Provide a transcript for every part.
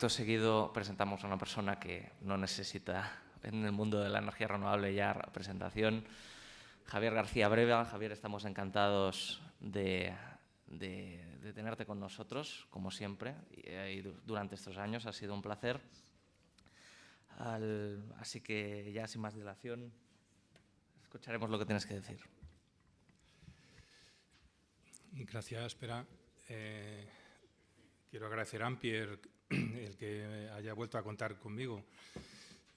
acto seguido presentamos a una persona que no necesita en el mundo de la energía renovable ya presentación. Javier García Breva. Javier, estamos encantados de, tenerte con nosotros, como siempre, y, durante estos años. Ha sido un placer. así que ya sin más dilación, escucharemos lo que tienes que decir. Gracias, Espera. Eh, quiero agradecer a Ampier el que haya vuelto a contar conmigo.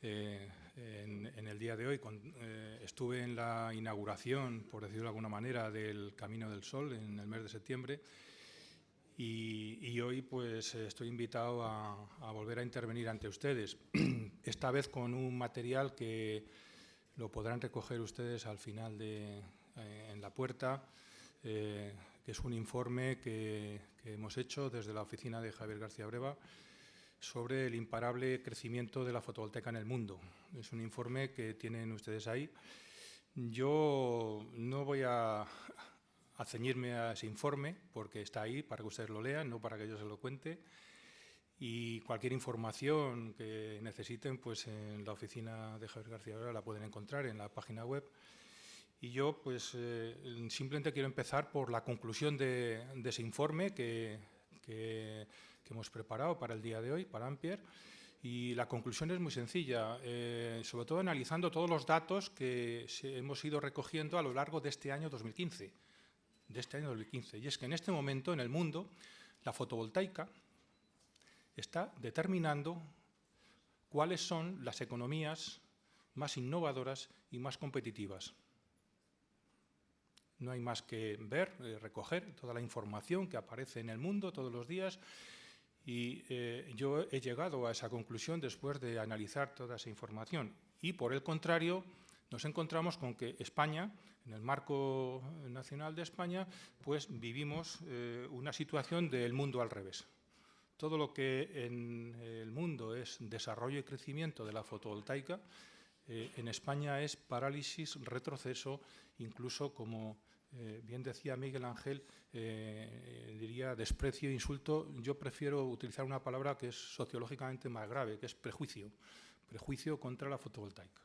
Eh, en, el día de hoy. Eh, estuve en la inauguración, por decirlo de alguna manera, del Camino del Sol en el mes de septiembre y, hoy pues estoy invitado a, volver a intervenir ante ustedes, esta vez con un material que lo podrán recoger ustedes al final de, eh, en la puerta, que es un informe que, hemos hecho desde la oficina de Javier García Breva, sobre el imparable crecimiento de la fotovoltaica en el mundo. Es un informe que tienen ustedes ahí. Yo no voy a, ceñirme a ese informe porque está ahí para que ustedes lo lean, no para que yo se lo cuente. Y cualquier información que necesiten, pues en la oficina de Javier García la pueden encontrar en la página web. Y yo pues eh, simplemente quiero empezar por la conclusión de, ese informe que, hemos preparado para el día de hoy, para Ampier, y la conclusión es muy sencilla, eh, sobre todo analizando todos los datos que hemos ido recogiendo a lo largo de este año 2015, de este año 2015. Y es que en este momento en el mundo la fotovoltaica está determinando cuáles son las economías más innovadoras y más competitivas. No hay más que ver, eh, recoger toda la información que aparece en el mundo todos los días y eh, yo he llegado a esa conclusión después de analizar toda esa información. Y por el contrario, nos encontramos con que España, en el marco nacional de España, pues vivimos eh, una situación del mundo al revés. Todo lo que en el mundo es desarrollo y crecimiento de la fotovoltaica, eh, en España es parálisis, retroceso, incluso como eh, bien decía Miguel Ángel, eh, diría desprecio, insulto, yo prefiero utilizar una palabra que es sociológicamente más grave, que es prejuicio, prejuicio contra la fotovoltaica.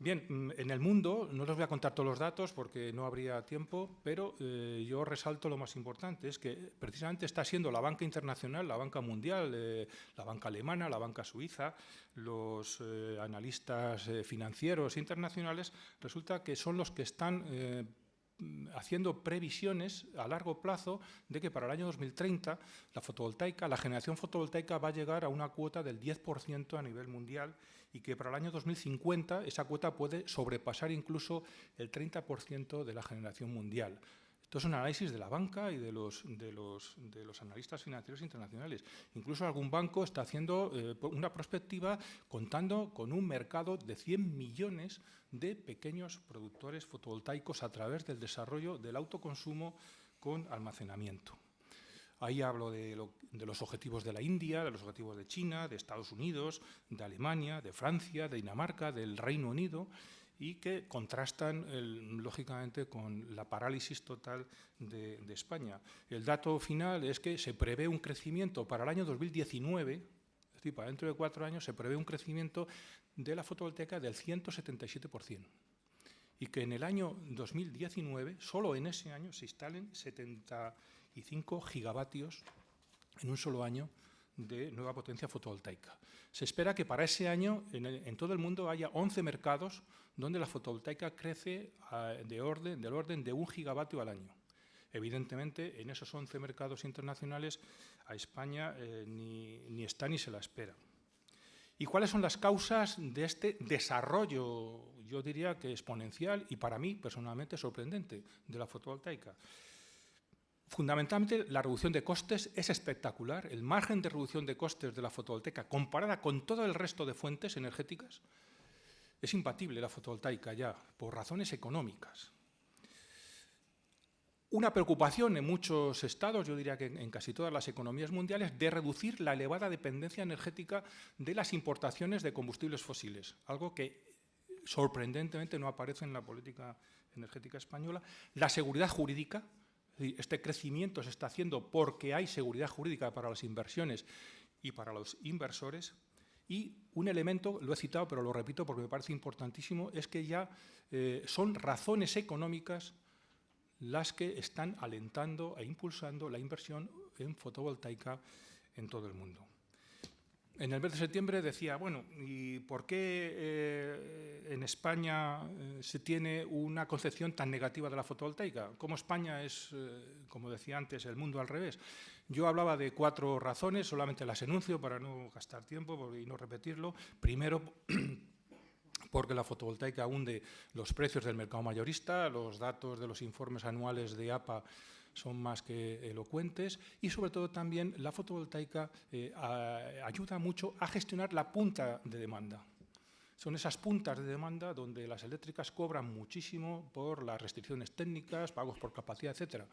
Bien, mm, en el mundo, no les voy a contar todos los datos porque no habría tiempo, pero eh, yo resalto lo más importante, es que precisamente está siendo la banca internacional, la banca mundial, eh, la banca alemana, la banca suiza, los eh, analistas financieros internacionales, resulta que son los que están haciendo previsiones a largo plazo de que para el año 2030 la fotovoltaica, la generación fotovoltaica va a llegar a una cuota del 10% a nivel mundial y que para el año 2050 esa cuota puede sobrepasar incluso el 30% de la generación mundial. Esto es un análisis de la banca y de los, de los, de los analistas financieros internacionales. Incluso algún banco está haciendo eh, una perspectiva contando con un mercado de 100 millones de pequeños productores fotovoltaicos a través del desarrollo del autoconsumo con almacenamiento. Ahí hablo de, los objetivos de la India, de los objetivos de China, de Estados Unidos, de Alemania, de Francia, de Dinamarca, del Reino Unido, y que contrastan, lógicamente, con la parálisis total de, España. El dato final es que se prevé un crecimiento para el año 2019, es decir, para dentro de cuatro años, se prevé un crecimiento de la fotovoltaica del 177%. Y que en el año 2019, solo en ese año, se instalen 75 gigavatios en un solo año de nueva potencia fotovoltaica. Se espera que para ese año en, todo el mundo haya 11 mercados donde la fotovoltaica crece orden, del orden de un gigavatio al año. Evidentemente, en esos 11 mercados internacionales a España eh, ni, ni está ni se la espera. ¿Y cuáles son las causas de este desarrollo, yo diría que exponencial y para mí personalmente sorprendente, de la fotovoltaica? Fundamentalmente, la reducción de costes es espectacular. El margen de reducción de costes de la fotovoltaica, comparada con todo el resto de fuentes energéticas, es imbatible la fotovoltaica ya, por razones económicas. Una preocupación en muchos estados, yo diría que en casi todas las economías mundiales, de reducir la elevada dependencia energética de las importaciones de combustibles fósiles, algo que sorprendentemente no aparece en la política energética española. La seguridad jurídica, este crecimiento se está haciendo porque hay seguridad jurídica para las inversiones y para los inversores. Y un elemento, lo he citado, pero lo repito porque me parece importantísimo, es que ya eh, son razones económicas las que están alentando e impulsando la inversión en fotovoltaica en todo el mundo. En el mes de septiembre decía, bueno, ¿y por qué eh, en España eh, se tiene una concepción tan negativa de la fotovoltaica? ¿Cómo España es, eh, como decía antes, el mundo al revés? Yo hablaba de cuatro razones, solamente las enuncio para no gastar tiempo y no repetirlo. Primero, porque la fotovoltaica hunde los precios del mercado mayorista, los datos de los informes anuales de APA son más que elocuentes y sobre todo también la fotovoltaica eh, ayuda mucho a gestionar la punta de demanda. Son esas puntas de demanda donde las eléctricas cobran muchísimo por las restricciones técnicas, pagos por capacidad, etc.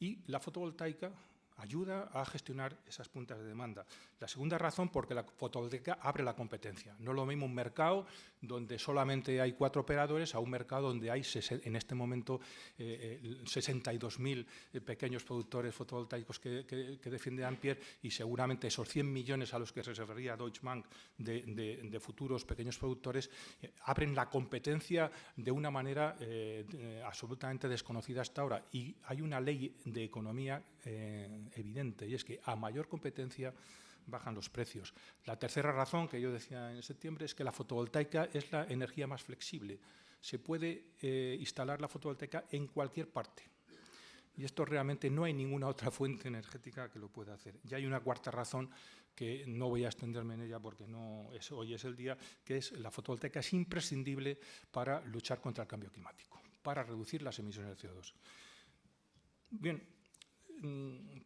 Y la fotovoltaica ayuda a gestionar esas puntas de demanda. La segunda razón, porque la fotovoltaica abre la competencia. No es lo mismo un mercado donde solamente hay cuatro operadores a un mercado donde hay en este momento 62.000 eh, eh, pequeños productores fotovoltaicos que, defiende Ampere y seguramente esos 100 millones a los que se refería Deutsche Bank de, futuros pequeños productores eh, abren la competencia de una manera absolutamente desconocida hasta ahora. Y hay una ley de economía evidente y es que a mayor competencia bajan los precios. La tercera razón que yo decía en septiembre es que la fotovoltaica es la energía más flexible. Se puede eh, instalar la fotovoltaica en cualquier parte. Y esto realmente no hay ninguna otra fuente energética que lo pueda hacer. Y hay una cuarta razón que no voy a extenderme en ella porque no es, hoy es el día, que es la fotovoltaica es imprescindible para luchar contra el cambio climático, para reducir las emisiones de CO2. Bien,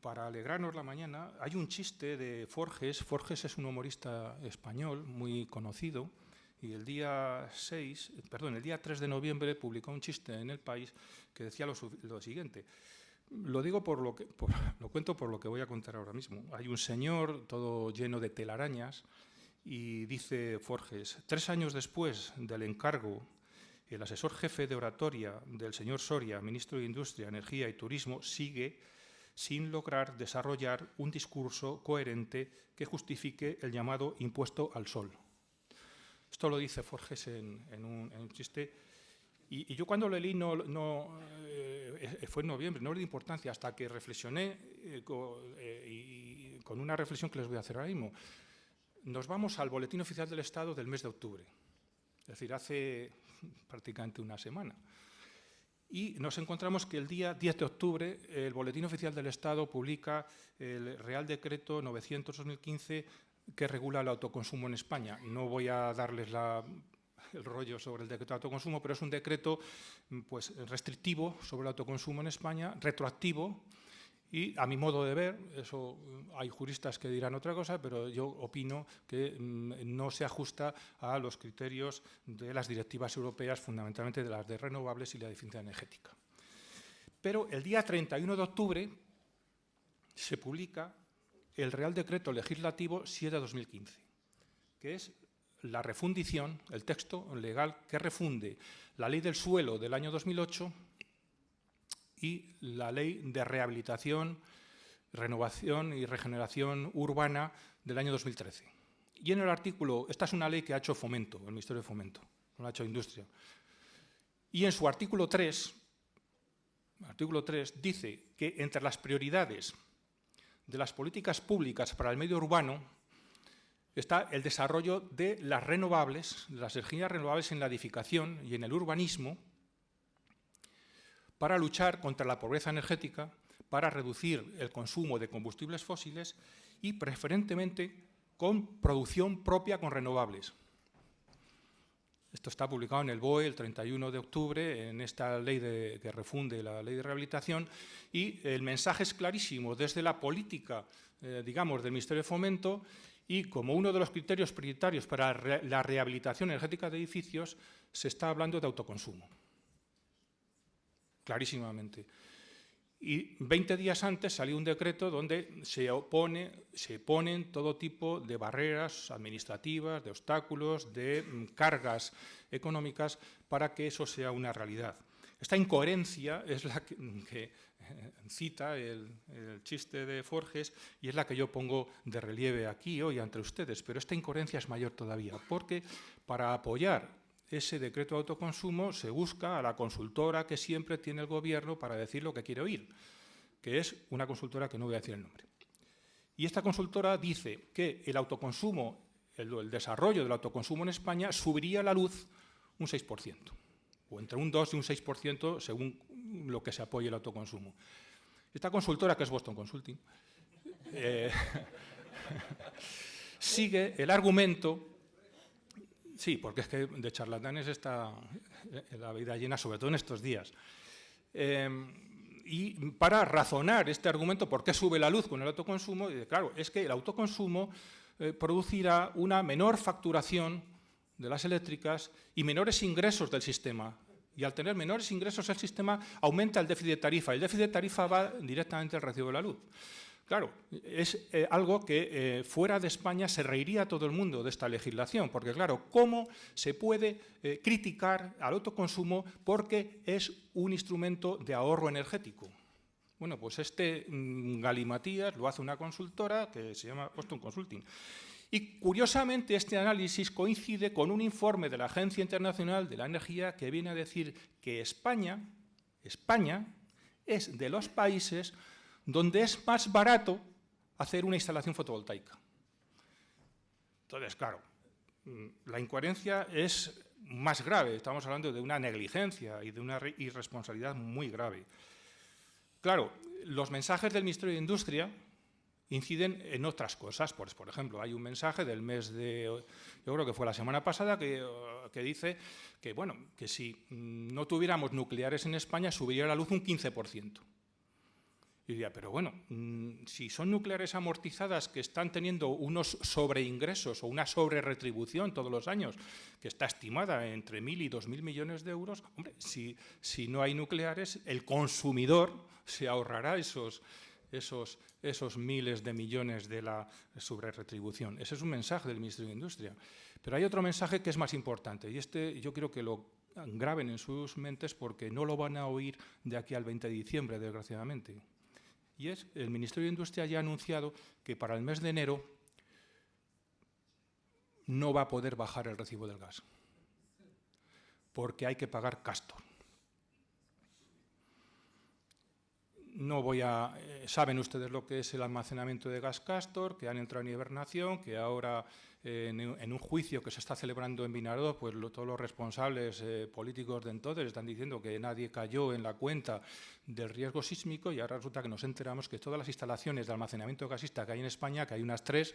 para alegrarnos la mañana, hay un chiste de Forges. Forges es un humorista español muy conocido y el día 6, perdón, el día 3 de noviembre publicó un chiste en El País que decía lo, siguiente. Lo digo por lo que lo cuento por lo que voy a contar ahora mismo. Hay un señor todo lleno de telarañas y dice Forges, tres años después del encargo, el asesor jefe de oratoria del señor Soria, ministro de Industria, Energía y Turismo, sigue sin lograr desarrollar un discurso coherente que justifique el llamado impuesto al sol. Esto lo dice Forges en, un, chiste. Y, yo cuando lo leí no, eh, fue en noviembre, no le di importancia hasta que reflexioné eh, eh, con una reflexión que les voy a hacer ahora mismo. Nos vamos al Boletín Oficial del Estado del mes de octubre, es decir, hace prácticamente una semana y nos encontramos que el día 10 de octubre el Boletín Oficial del Estado publica el Real Decreto 900-2015 que regula el autoconsumo en España. No voy a darles el rollo sobre el decreto de autoconsumo, pero es un decreto pues, restrictivo sobre el autoconsumo en España, retroactivo, y a mi modo de ver, eso hay juristas que dirán otra cosa, pero yo opino que mm, no se ajusta a los criterios de las directivas europeas, fundamentalmente de las de renovables y la eficiencia energética. Pero el día 31 de octubre se publica el Real Decreto Legislativo 7 de 2015, que es la refundición, el texto legal que refunde la Ley del Suelo del año 2008 y la Ley de Rehabilitación, Renovación y Regeneración Urbana del año 2013. Y en el artículo, esta es una ley que ha hecho Fomento, el Ministerio de Fomento, no la ha hecho Industria. Y en su artículo 3, artículo 3 dice que entre las prioridades de las políticas públicas para el medio urbano está el desarrollo de las renovables, las energías renovables en la edificación y en el urbanismo, para luchar contra la pobreza energética, para reducir el consumo de combustibles fósiles y preferentemente con producción propia con renovables. Esto está publicado en el BOE el 31 de octubre, en esta ley que refunde la ley de rehabilitación, y el mensaje es clarísimo desde la política, eh, digamos, del Ministerio de Fomento, y como uno de los criterios prioritarios para la rehabilitación energética de edificios, se está hablando de autoconsumo clarísimamente. Y 20 días antes salió un decreto donde se, opone, se ponen todo tipo de barreras administrativas, de obstáculos, de mm, cargas económicas para que eso sea una realidad. esta incoherencia es la que, eh, cita el, chiste de Forges y es la que yo pongo de relieve aquí hoy ante ustedes, pero esta incoherencia es mayor todavía, porque para apoyar ese decreto de autoconsumo se busca a la consultora que siempre tiene el gobierno para decir lo que quiere oír, que es una consultora que no voy a decir el nombre. Y esta consultora dice que el autoconsumo, el, desarrollo del autoconsumo en España subiría la luz un 6% o entre un 2 y un 6% según lo que se apoye el autoconsumo. Esta consultora, que es Boston Consulting, eh, sigue el argumento, sí, porque es que de charlatanes está la vida llena, sobre todo en estos días. Eh, y para razonar este argumento, ¿por qué sube la luz con el autoconsumo? Claro, es que el autoconsumo eh, producirá una menor facturación de las eléctricas y menores ingresos del sistema. Y al tener menores ingresos el sistema aumenta el déficit de tarifa. El déficit de tarifa va directamente al recibo de la luz. Claro, es eh, algo que eh, fuera de España se reiría todo el mundo de esta legislación, porque claro, ¿cómo se puede eh, criticar al autoconsumo porque es un instrumento de ahorro energético? Bueno, pues este mm, galimatías lo hace una consultora que se llama Boston Consulting. Y curiosamente este análisis coincide con un informe de la Agencia Internacional de la Energía que viene a decir que España, España es de los países donde es más barato hacer una instalación fotovoltaica. Entonces, claro, mm, la incoherencia es más grave, estamos hablando de una negligencia y de una irresponsabilidad muy grave. Claro, los mensajes del Ministerio de Industria inciden en otras cosas. Por, por ejemplo, hay un mensaje del mes de, yo creo que fue la semana pasada, que, que dice que, bueno, que si no tuviéramos nucleares en España subiría la luz un 15%. Y diría, pero bueno, mm, si son nucleares amortizadas que están teniendo unos sobreingresos o una sobreretribución todos los años, que está estimada entre mil y dos mil millones de euros, hombre, si, no hay nucleares, el consumidor se ahorrará esos, esos, esos miles de millones de la sobreretribución. Ese es un mensaje del Ministerio de Industria. Pero hay otro mensaje que es más importante y este yo quiero que lo graben en sus mentes porque no lo van a oír de aquí al 20 de diciembre, desgraciadamente. Y es, el Ministerio de Industria ya ha anunciado que para el mes de enero no va a poder bajar el recibo del gas, porque hay que pagar Castor. No voy a... Eh, saben ustedes lo que es el almacenamiento de gas Castor, que han entrado en hibernación, que ahora eh, en, un juicio que se está celebrando en Vinardo, pues todos los responsables eh, políticos de entonces están diciendo que nadie cayó en la cuenta del riesgo sísmico y ahora resulta que nos enteramos que todas las instalaciones de almacenamiento gasista que hay en España, que hay unas tres,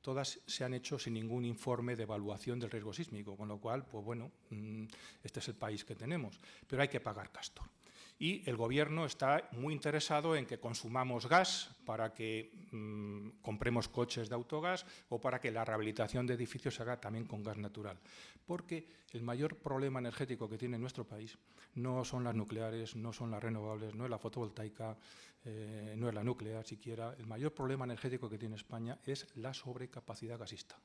todas se han hecho sin ningún informe de evaluación del riesgo sísmico, con lo cual, pues bueno, mm, este es el país que tenemos, pero hay que pagar Castor y el Gobierno está muy interesado en que consumamos gas para que mm, compremos coches de autogás o para que la rehabilitación de edificios se haga también con gas natural. Porque el mayor problema energético que tiene nuestro país no son las nucleares, no son las renovables, no es la fotovoltaica, eh, no es la nuclear siquiera. El mayor problema energético que tiene España es la sobrecapacidad gasista.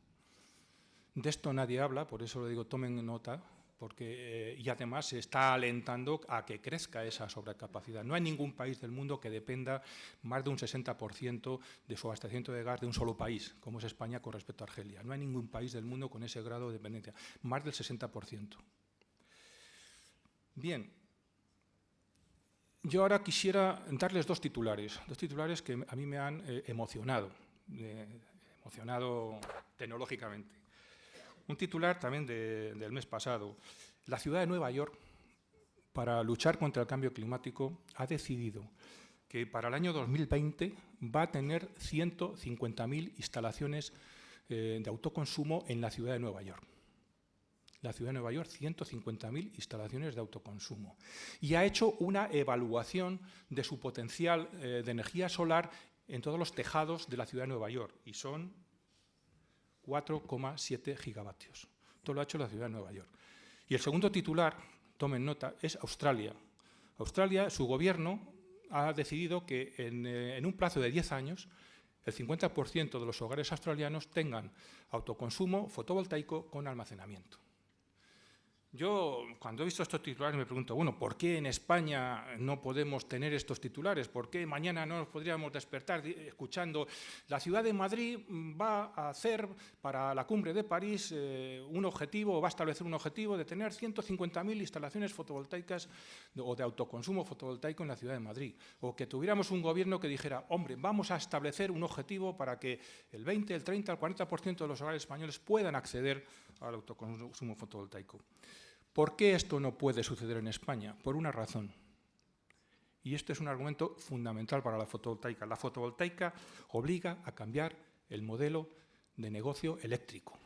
De esto nadie habla, por eso lo digo, tomen nota, porque, eh, y además se está alentando a que crezca esa sobrecapacidad. No hay ningún país del mundo que dependa más de un 60% de su abastecimiento de gas de un solo país, como es España con respecto a Argelia. No hay ningún país del mundo con ese grado de dependencia, más del 60%. Bien, yo ahora quisiera darles dos titulares, dos titulares que a mí me han eh, emocionado, eh, emocionado tecnológicamente. Un titular también del mes pasado. La ciudad de Nueva York, para luchar contra el cambio climático, ha decidido que para el año 2020 va a tener 150.000 instalaciones eh, de autoconsumo en la ciudad de Nueva York. La ciudad de Nueva York, 150.000 instalaciones de autoconsumo. Y ha hecho una evaluación de su potencial eh, de energía solar en todos los tejados de la ciudad de Nueva York. Y son 4,7 gigavatios. Todo lo ha hecho la ciudad de Nueva York. Y el segundo titular, tomen nota, es Australia. Australia, su gobierno ha decidido que en, eh, un plazo de 10 años el 50% de los hogares australianos tengan autoconsumo fotovoltaico con almacenamiento. Yo, cuando he visto estos titulares, me pregunto, bueno, ¿por qué en España no podemos tener estos titulares? ¿Por qué mañana no nos podríamos despertar escuchando la ciudad de Madrid va a hacer para la cumbre de París eh, un objetivo, o va a establecer un objetivo de tener 150.000 instalaciones fotovoltaicas o de autoconsumo fotovoltaico en la ciudad de Madrid? O que tuviéramos un gobierno que dijera, hombre, vamos a establecer un objetivo para que el 20, el 30, el 40% de los hogares españoles puedan acceder al autoconsumo fotovoltaico. ¿Por qué esto no puede suceder en España? Por una razón. Y este es un argumento fundamental para la fotovoltaica. La fotovoltaica obliga a cambiar el modelo de negocio eléctrico.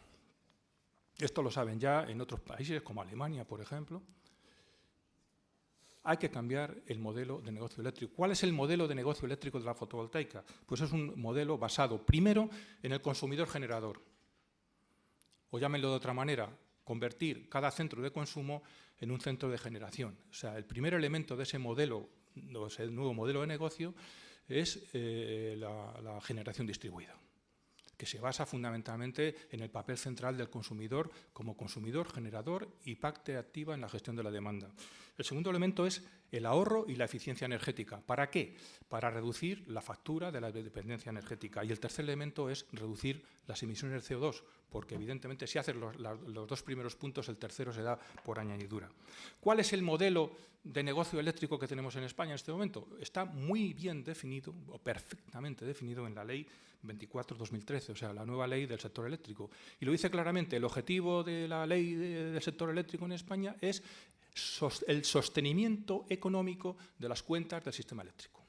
Esto lo saben ya en otros países, como Alemania, por ejemplo. Hay que cambiar el modelo de negocio eléctrico. ¿Cuál es el modelo de negocio eléctrico de la fotovoltaica? Pues es un modelo basado, primero, en el consumidor generador. O llámenlo de otra manera, convertir cada centro de consumo en un centro de generación. O sea, el primer elemento de ese modelo, el nuevo modelo de negocio, es eh, la generación distribuida que se basa fundamentalmente en el papel central del consumidor como consumidor, generador y parte activa en la gestión de la demanda. El segundo elemento es el ahorro y la eficiencia energética. ¿Para qué? Para reducir la factura de la dependencia energética. Y el tercer elemento es reducir las emisiones de CO2, porque evidentemente si haces los, los, dos primeros puntos, el tercero se da por añadidura. ¿Cuál es el modelo de negocio eléctrico que tenemos en España en este momento? Está muy bien definido, o perfectamente definido en la Ley 24-2013, o sea, la nueva ley del sector eléctrico. Y lo dice claramente, el objetivo de la ley del sector eléctrico en España es el sostenimiento económico de las cuentas del sistema eléctrico.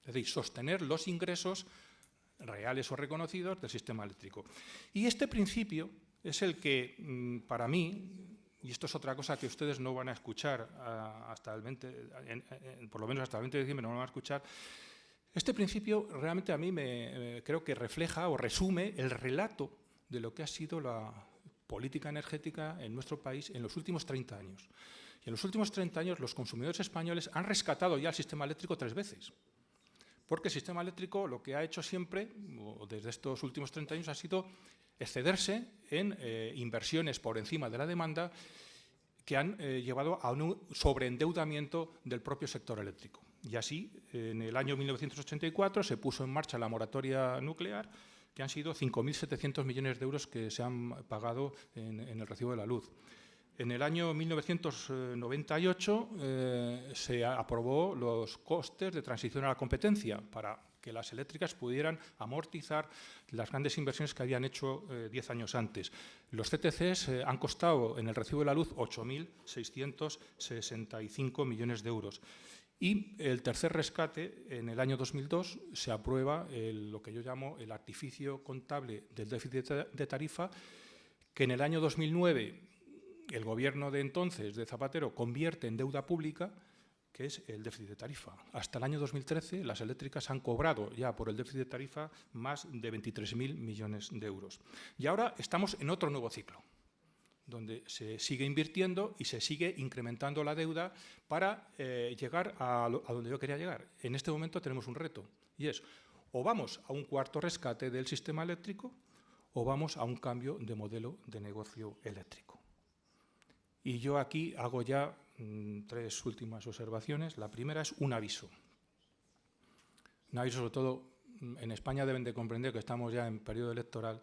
Es decir, sostener los ingresos reales o reconocidos del sistema eléctrico. Y este principio es el que, mm, para mí, y esto es otra cosa que ustedes no van a escuchar ah, hasta el 20, por lo menos hasta el 20 de diciembre no lo van a escuchar, este principio realmente a mí me, creo que refleja o resume el relato de lo que ha sido la política energética en nuestro país en los últimos 30 años. Y en los últimos 30 años los consumidores españoles han rescatado ya el sistema eléctrico tres veces. Porque el sistema eléctrico lo que ha hecho siempre, desde estos últimos 30 años, ha sido excederse en eh, inversiones por encima de la demanda que han eh, llevado a un sobreendeudamiento del propio sector eléctrico. Y así, en el año 1984 se puso en marcha la moratoria nuclear, que han sido 5.700 millones de euros que se han pagado en, el recibo de la luz. En el año 1998 eh, se aprobó los costes de transición a la competencia para que las eléctricas pudieran amortizar las grandes inversiones que habían hecho 10 eh, años antes. Los CTCs eh, han costado en el recibo de la luz 8.665 millones de euros. Y el tercer rescate, en el año 2002, se aprueba lo que yo llamo el artificio contable del déficit de tarifa, que en el año 2009 el gobierno de entonces, de Zapatero, convierte en deuda pública, que es el déficit de tarifa. Hasta el año 2013 las eléctricas han cobrado ya por el déficit de tarifa más de 23.000 millones de euros. Y ahora estamos en otro nuevo ciclo donde se sigue invirtiendo y se sigue incrementando la deuda para eh, llegar a, donde yo quería llegar. En este momento tenemos un reto y es o vamos a un cuarto rescate del sistema eléctrico o vamos a un cambio de modelo de negocio eléctrico. Y yo aquí hago ya mm, tres últimas observaciones. La primera es un aviso. Un aviso sobre todo, mm, en España deben de comprender que estamos ya en periodo electoral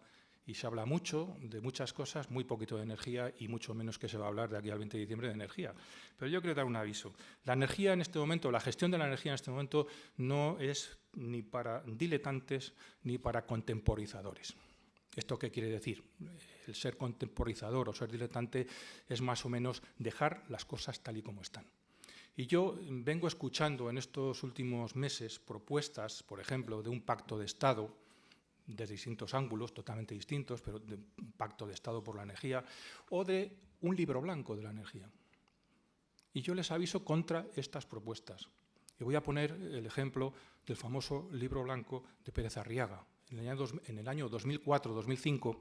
y se habla mucho de muchas cosas, muy poquito de energía y mucho menos que se va a hablar de aquí al 20 de diciembre de energía. Pero yo quiero dar un aviso. La energía en este momento, la gestión de la energía en este momento no es ni para diletantes ni para contemporizadores. ¿Esto qué quiere decir? El ser contemporizador o ser diletante es más o menos dejar las cosas tal y como están. Y yo vengo escuchando en estos últimos meses propuestas, por ejemplo, de un pacto de Estado, de distintos ángulos, totalmente distintos, pero de un pacto de Estado por la energía, o de un libro blanco de la energía. Y yo les aviso contra estas propuestas. Y voy a poner el ejemplo del famoso libro blanco de Pérez Arriaga. En el año, 2004-2005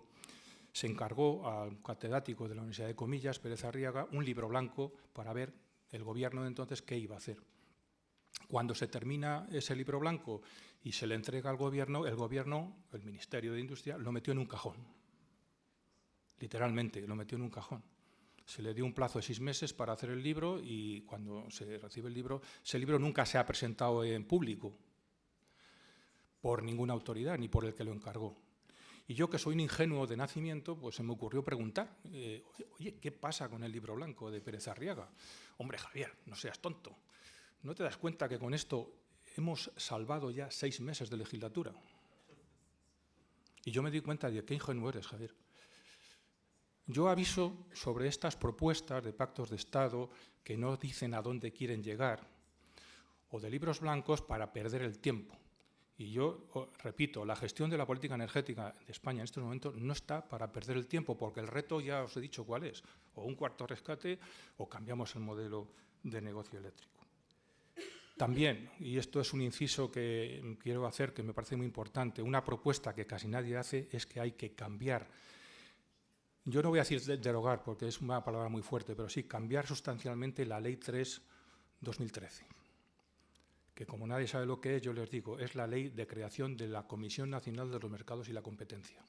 se encargó al catedrático de la Universidad de Comillas, Pérez Arriaga, un libro blanco para ver el gobierno de entonces qué iba a hacer. Cuando se termina ese libro blanco y se le entrega al gobierno, el gobierno, el Ministerio de Industria, lo metió en un cajón. literalmente, lo metió en un cajón. Se le dio un plazo de seis meses para hacer el libro y cuando se recibe el libro, ese libro nunca se ha presentado en público por ninguna autoridad ni por el que lo encargó. Y yo, que soy un ingenuo de nacimiento, pues se me ocurrió preguntar, eh, oye, ¿qué pasa con el libro blanco de Pérez Arriaga? Hombre, Javier, no seas tonto. ¿No te das cuenta que con esto hemos salvado ya seis meses de legislatura? Y yo me di cuenta de qué ingenuo eres, Javier. Yo aviso sobre estas propuestas de pactos de Estado que no dicen a dónde quieren llegar, o de libros blancos para perder el tiempo. Y yo repito, la gestión de la política energética de España en estos momentos no está para perder el tiempo, porque el reto ya os he dicho cuál es, o un cuarto rescate o cambiamos el modelo de negocio eléctrico. También, y esto es un inciso que quiero hacer que me parece muy importante, una propuesta que casi nadie hace es que hay que cambiar, yo no voy a decir derogar porque es una palabra muy fuerte, pero sí cambiar sustancialmente la Ley 3-2013 que como nadie sabe lo que es, yo les digo, es la ley de creación de la Comisión Nacional de los Mercados y la Competencia.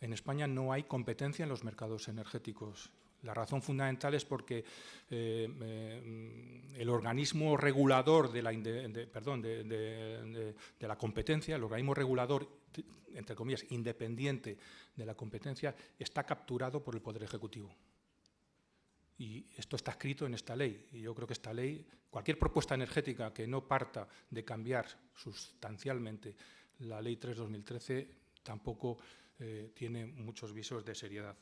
En España no hay competencia en los mercados energéticos. La razón fundamental es porque eh, eh, el organismo regulador de la, perdón, de, la competencia, el organismo regulador, entre comillas, independiente de la competencia, está capturado por el Poder Ejecutivo. Y esto está escrito en esta ley. Y yo creo que esta ley, cualquier propuesta energética que no parta de cambiar sustancialmente la Ley 3-2013, tampoco eh, tiene muchos visos de seriedad.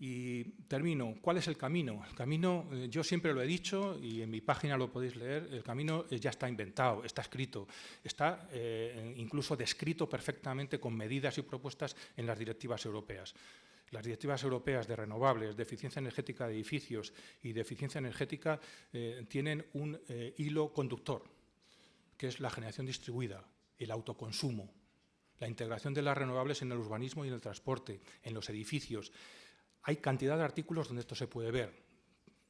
Y termino. ¿Cuál es el camino? El camino, eh, yo siempre lo he dicho y en mi página lo podéis leer, el camino eh, ya está inventado, está escrito, está incluso descrito perfectamente con medidas y propuestas en las directivas europeas. Las directivas europeas de renovables, de eficiencia energética de edificios y de eficiencia energética eh, tienen un eh, hilo conductor, que es la generación distribuida, el autoconsumo, la integración de las renovables en el urbanismo y en el transporte, en los edificios. Hay cantidad de artículos donde esto se puede ver.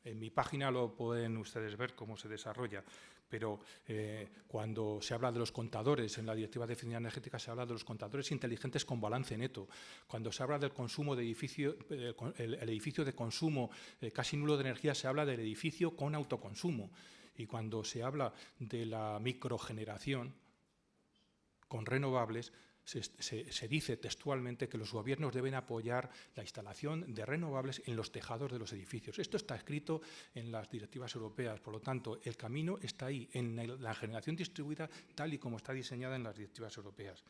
En mi página lo pueden ustedes ver cómo se desarrolla pero eh, cuando se habla de los contadores, en la Directiva de Eficiencia Energética se habla de los contadores inteligentes con balance neto. Cuando se habla del consumo de edificio, eh, edificio de consumo eh, casi nulo de energía, se habla del edificio con autoconsumo. Y cuando se habla de la microgeneración con renovables, se, dice textualmente que los gobiernos deben apoyar la instalación de renovables en los tejados de los edificios. Esto está escrito en las directivas europeas, por lo tanto, el camino está ahí, en la generación distribuida tal y como está diseñada en las directivas europeas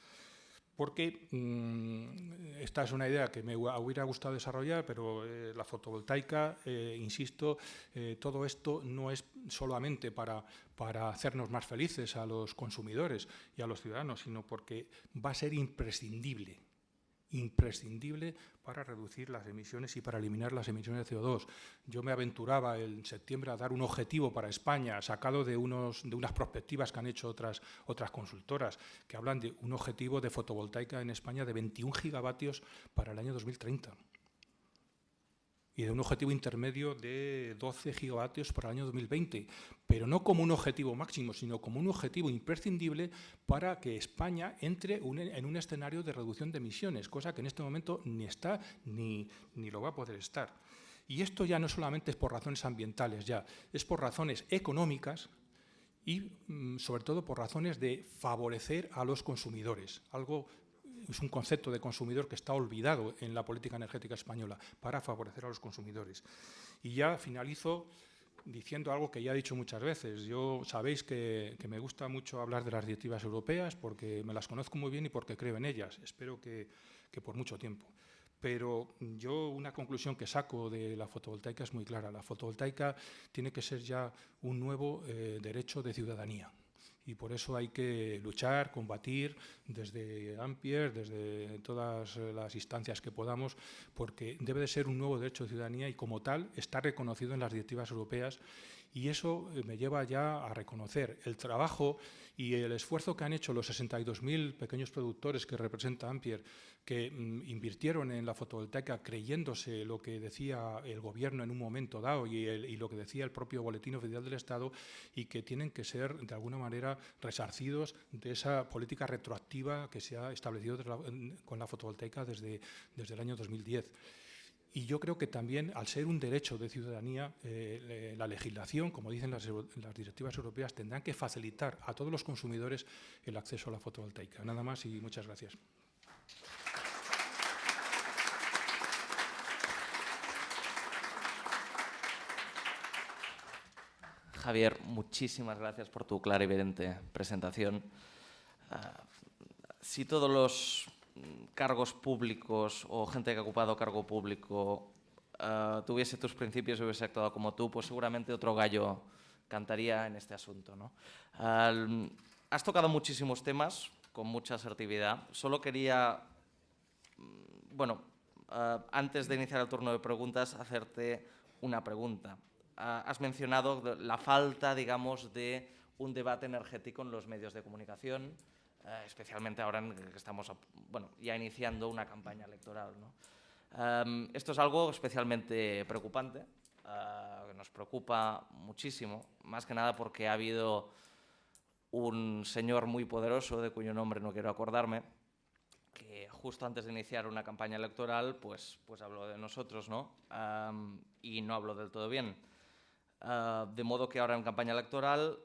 porque mm, esta es una idea que me hubiera gustado desarrollar, pero eh, la fotovoltaica, eh, insisto, eh, todo esto no es solamente para, para hacernos más felices a los consumidores y a los ciudadanos, sino porque va a ser imprescindible imprescindible para reducir las emisiones y para eliminar las emisiones de CO2. Yo me aventuraba en septiembre a dar un objetivo para España, sacado de, unos, de unas perspectivas que han hecho otras, otras consultoras, que hablan de un objetivo de fotovoltaica en España de 21 gigavatios para el año 2030 y de un objetivo intermedio de 12 gigavatios para el año 2020, pero no como un objetivo máximo, sino como un objetivo imprescindible para que España entre en un escenario de reducción de emisiones, cosa que en este momento ni está ni, ni lo va a poder estar. Y esto ya no solamente es por razones ambientales, ya es por razones económicas y mm, sobre todo por razones de favorecer a los consumidores, algo es un concepto de consumidor que está olvidado en la política energética española para favorecer a los consumidores. Y ya finalizo diciendo algo que ya he dicho muchas veces. Yo sabéis que, me gusta mucho hablar de las directivas europeas porque me las conozco muy bien y porque creo en ellas. Espero que, por mucho tiempo. Pero yo una conclusión que saco de la fotovoltaica es muy clara. La fotovoltaica tiene que ser ya un nuevo eh, derecho de ciudadanía y por eso hay que luchar, combatir desde Ampier, desde todas las instancias que podamos, porque debe de ser un nuevo derecho de ciudadanía y como tal está reconocido en las directivas europeas Y eso eh, me lleva ya a reconocer el trabajo y el esfuerzo que han hecho los 62.000 pequeños productores que representa Ampier, que mm, invirtieron en la fotovoltaica creyéndose lo que decía el gobierno en un momento dado y, y, lo que decía el propio Boletín Oficial del Estado y que tienen que ser de alguna manera resarcidos de esa política retroactiva que se ha establecido con la fotovoltaica desde, desde el año 2010. Y yo creo que también, al ser un derecho de ciudadanía, eh, la legislación, como dicen las, directivas europeas, tendrán que facilitar a todos los consumidores el acceso a la fotovoltaica. Nada más y muchas gracias. Javier, muchísimas gracias por tu clara y evidente presentación. Uh, si todos los cargos públicos o gente que ha ocupado cargo público uh, tuviese tus principios y hubiese actuado como tú, pues seguramente otro gallo cantaría en este asunto. ¿no? Has tocado muchísimos temas con mucha asertividad. Solo quería, mm, bueno, uh, antes de iniciar el turno de preguntas, hacerte una pregunta. has mencionado la falta, digamos, de un debate energético en los medios de comunicación, eh, especialmente ahora que estamos bueno, ya iniciando una campaña electoral. ¿no? Um, esto es algo especialmente preocupante, uh, nos preocupa muchísimo, más que nada porque ha habido un señor muy poderoso, de cuyo nombre no quiero acordarme, que justo antes de iniciar una campaña electoral, pues, pues habló de nosotros, ¿no? Um, y no habló del todo bien. Uh, de modo que ahora en campaña electoral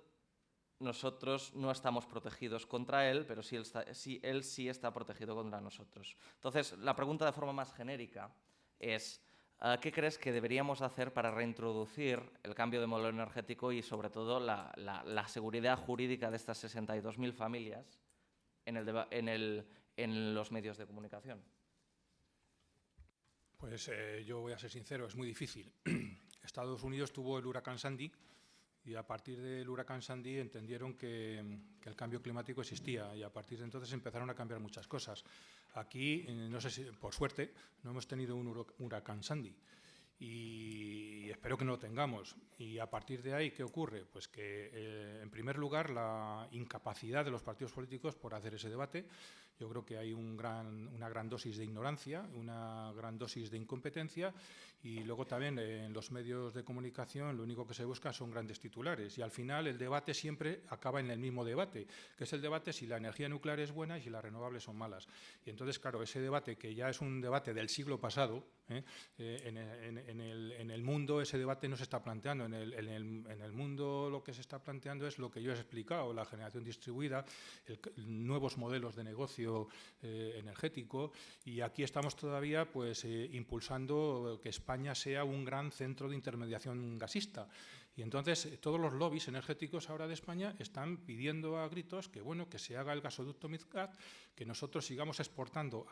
nosotros no estamos protegidos contra él, pero sí él, está, sí, él sí está protegido contra nosotros. Entonces, la pregunta de forma más genérica es, uh, ¿qué crees que deberíamos hacer para reintroducir el cambio de modelo energético y, sobre todo, la seguridad jurídica de estas 62.000 familias en, el en, el, en los medios de comunicación? Pues eh, yo voy a ser sincero, es muy difícil. Estados Unidos tuvo el huracán Sandy, y a partir del huracán Sandy entendieron que, el cambio climático existía y a partir de entonces empezaron a cambiar muchas cosas. Aquí, eh, no sé si, por suerte, no hemos tenido un huracán Sandy y espero que no lo tengamos. Y a partir de ahí, ¿qué ocurre? Pues que, eh, en primer lugar, la incapacidad de los partidos políticos por hacer ese debate. Yo creo que hay un gran, una gran dosis de ignorancia, una gran dosis de incompetencia y luego también eh, en los medios de comunicación lo único que se busca son grandes titulares y al final el debate siempre acaba en el mismo debate, que es el debate si la energía nuclear es buena y si las renovables son malas. Y entonces, claro, ese debate que ya es un debate del siglo pasado, ¿eh? Eh, en, en, en, el, mundo ese debate no se está planteando, en el, mundo lo que se está planteando es lo que yo he explicado, la generación distribuida, nuevos modelos de negocio eh, energético y aquí estamos todavía pues impulsando que España España sea un gran centro de intermediación gasista. Y entonces eh, todos los lobbies energéticos ahora de España están pidiendo a gritos que bueno que se haga el gasoducto Midcat, que nosotros sigamos exportando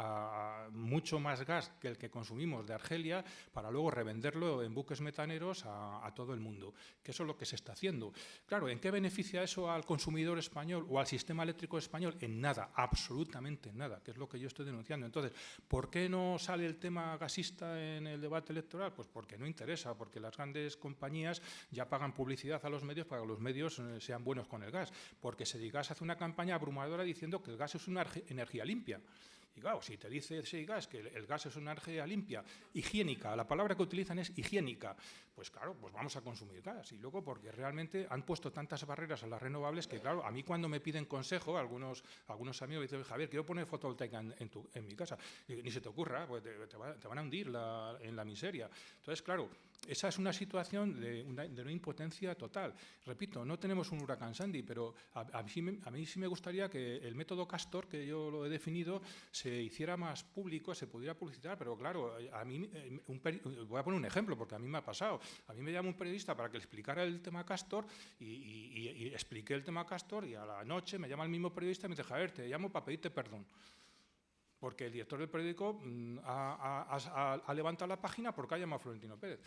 mucho más gas que el que consumimos de Argelia para luego revenderlo en buques metaneros a, todo el mundo. Que eso es lo que se está haciendo. Claro, ¿en qué beneficia eso al consumidor español o al sistema eléctrico español? En nada, absolutamente nada, que es lo que yo estoy denunciando. Entonces, ¿por qué no sale el tema gasista en el debate electoral? Pues porque no interesa, porque las grandes compañías ya pagan publicidad a los medios para que los medios eh, sean buenos con el gas, porque Sedigas hace una campaña abrumadora diciendo que el gas es una energía limpia. Y claro, si te dice Sedigas que el gas es una energía limpia, higiénica, la palabra que utilizan es higiénica, pues claro, pues vamos a consumir gas. Y luego porque realmente han puesto tantas barreras a las renovables que, claro, a mí cuando me piden consejo, algunos, algunos amigos dicen, Javier, quiero poner fotovoltaica en, en, tu, en mi casa. Y, ni se te ocurra, pues te, te, va, te van a hundir la, en la miseria. Entonces, claro, esa es una situación de una, impotencia total. Repito, no tenemos un huracán Sandy, pero a, mí, sí me gustaría que el método Castor, que yo lo he definido, se hiciera más público, se pudiera publicitar, pero claro, a mí, un voy a poner un ejemplo, porque a mí me ha pasado. A mí me llama un periodista para que le explicara el tema Castor y, expliqué el tema Castor y a la noche me llama el mismo periodista y me dice, Javier, te llamo para pedirte perdón porque el director del periódico mm, ha, ha, levantado la página porque ha llamado a Florentino Pérez.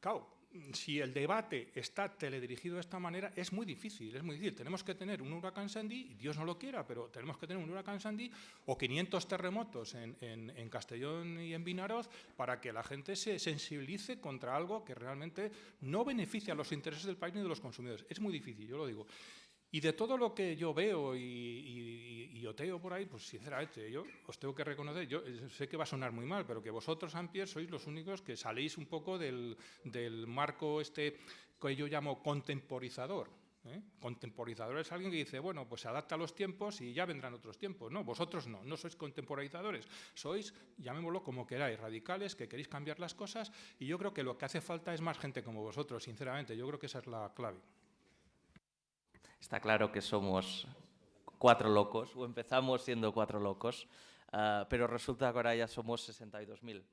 Claro, si el debate está teledirigido de esta manera, es muy difícil, es muy difícil. Tenemos que tener un huracán Sandy, Dios no lo quiera, pero tenemos que tener un huracán Sandy o 500 terremotos en, en Castellón y en Vinaroz para que la gente se sensibilice contra algo que realmente no beneficia a los intereses del país ni de los consumidores. Es muy difícil, yo lo digo. Y de todo lo que yo veo y, oteo por ahí, pues sinceramente, yo os tengo que reconocer, yo sé que va a sonar muy mal, pero que vosotros, Ampier, sois los únicos que salís un poco del, marco este que yo llamo contemporizador. ¿eh? Contemporizador es alguien que dice, bueno, pues se adapta a los tiempos y ya vendrán otros tiempos. No, vosotros no, no sois contemporizadores, sois, llamémoslo como queráis, radicales, que queréis cambiar las cosas y yo creo que lo que hace falta es más gente como vosotros, sinceramente, yo creo que esa es la clave. Está claro que somos cuatro locos, o empezamos siendo cuatro locos, uh, pero resulta que ahora ya somos 62.000.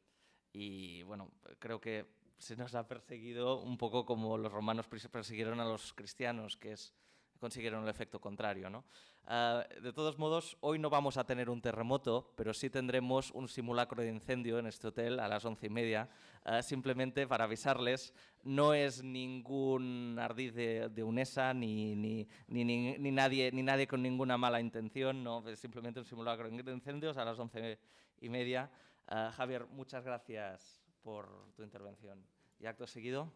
Y bueno, creo que se nos ha perseguido un poco como los romanos persiguieron a los cristianos, que es consiguieron el efecto contrario. ¿no? Ah, de todos modos, hoy no vamos a tener un terremoto, pero sí tendremos un simulacro de incendio en este hotel a las once y media, ah, simplemente para avisarles, no es ningún ardiz de, UNESA ni, ni, ni, ni, nadie, ni nadie con ninguna mala intención, no, es simplemente un simulacro de incendios a las once y media. Ah, Javier, muchas gracias por tu intervención. Y acto seguido.